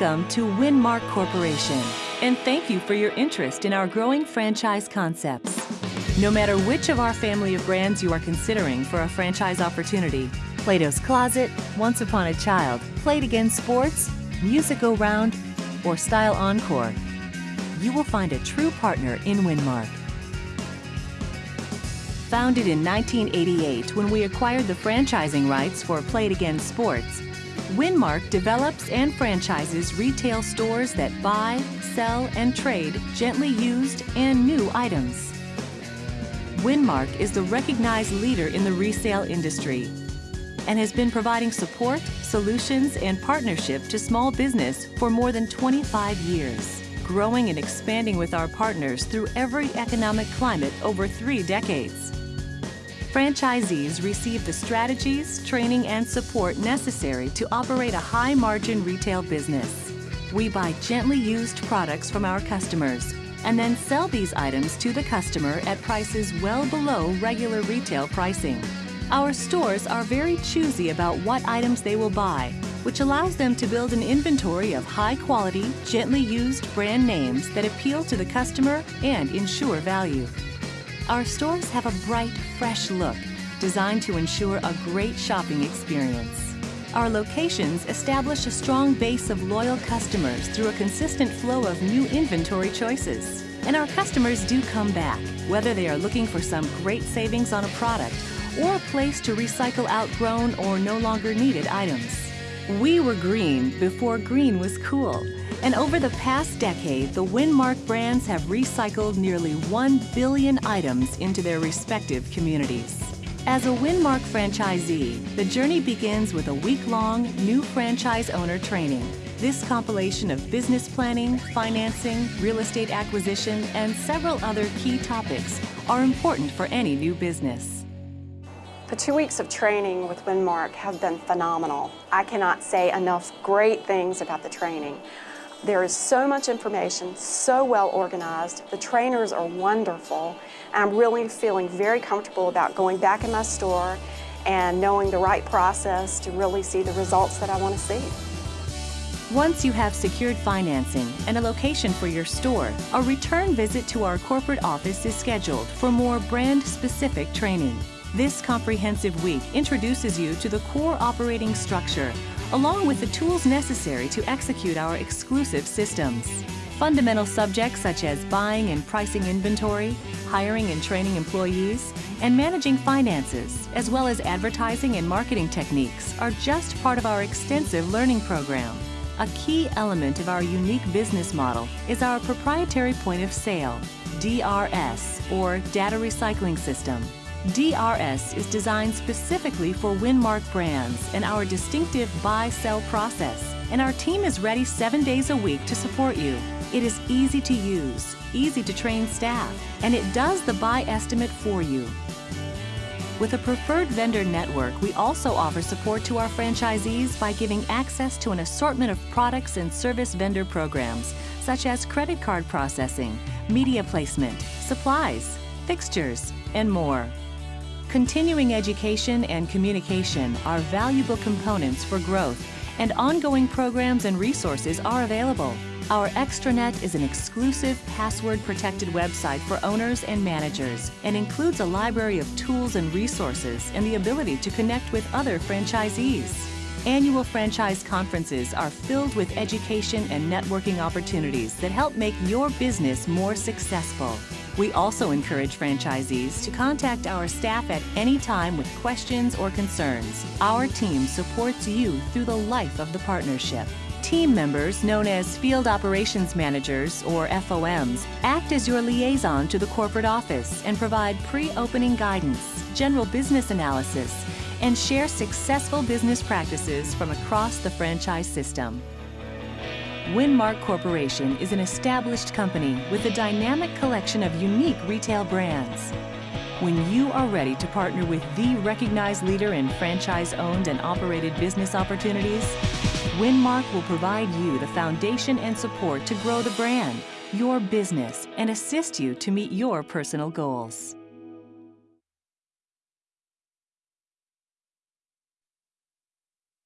Welcome to Winmark Corporation, and thank you for your interest in our growing franchise concepts. No matter which of our family of brands you are considering for a franchise opportunity, Plato's Closet, Once Upon a Child, Play It Again Sports, Music Go Round, or Style Encore, you will find a true partner in Winmark. Founded in 1988 when we acquired the franchising rights for Play It Again Sports, Winmark develops and franchises retail stores that buy, sell, and trade gently used and new items. Winmark is the recognized leader in the resale industry and has been providing support, solutions, and partnership to small business for more than 25 years, growing and expanding with our partners through every economic climate over three decades. Franchisees receive the strategies, training, and support necessary to operate a high-margin retail business. We buy gently used products from our customers and then sell these items to the customer at prices well below regular retail pricing. Our stores are very choosy about what items they will buy, which allows them to build an inventory of high-quality, gently used brand names that appeal to the customer and ensure value. Our stores have a bright, fresh look, designed to ensure a great shopping experience. Our locations establish a strong base of loyal customers through a consistent flow of new inventory choices. And our customers do come back, whether they are looking for some great savings on a product or a place to recycle outgrown or no longer needed items. We were green before green was cool. And over the past decade, the Winmark brands have recycled nearly 1 billion items into their respective communities. As a Winmark franchisee, the journey begins with a week-long new franchise owner training. This compilation of business planning, financing, real estate acquisition, and several other key topics are important for any new business. The two weeks of training with Winmark have been phenomenal. I cannot say enough great things about the training. There is so much information, so well organized. The trainers are wonderful. I'm really feeling very comfortable about going back in my store and knowing the right process to really see the results that I want to see. Once you have secured financing and a location for your store, a return visit to our corporate office is scheduled for more brand-specific training. This comprehensive week introduces you to the core operating structure, along with the tools necessary to execute our exclusive systems. Fundamental subjects such as buying and pricing inventory, hiring and training employees, and managing finances, as well as advertising and marketing techniques, are just part of our extensive learning program. A key element of our unique business model is our proprietary point of sale, DRS, or Data Recycling System. DRS is designed specifically for Winmark brands and our distinctive buy-sell process, and our team is ready seven days a week to support you. It is easy to use, easy to train staff, and it does the buy estimate for you. With a preferred vendor network, we also offer support to our franchisees by giving access to an assortment of products and service vendor programs, such as credit card processing, media placement, supplies, fixtures, and more. Continuing education and communication are valuable components for growth, and ongoing programs and resources are available. Our extranet is an exclusive password-protected website for owners and managers and includes a library of tools and resources and the ability to connect with other franchisees. Annual franchise conferences are filled with education and networking opportunities that help make your business more successful. We also encourage franchisees to contact our staff at any time with questions or concerns. Our team supports you through the life of the partnership. Team members, known as Field Operations Managers, or FOMs, act as your liaison to the corporate office and provide pre-opening guidance, general business analysis, and share successful business practices from across the franchise system. Winmark Corporation is an established company with a dynamic collection of unique retail brands. When you are ready to partner with the recognized leader in franchise-owned and operated business opportunities, Winmark will provide you the foundation and support to grow the brand, your business, and assist you to meet your personal goals.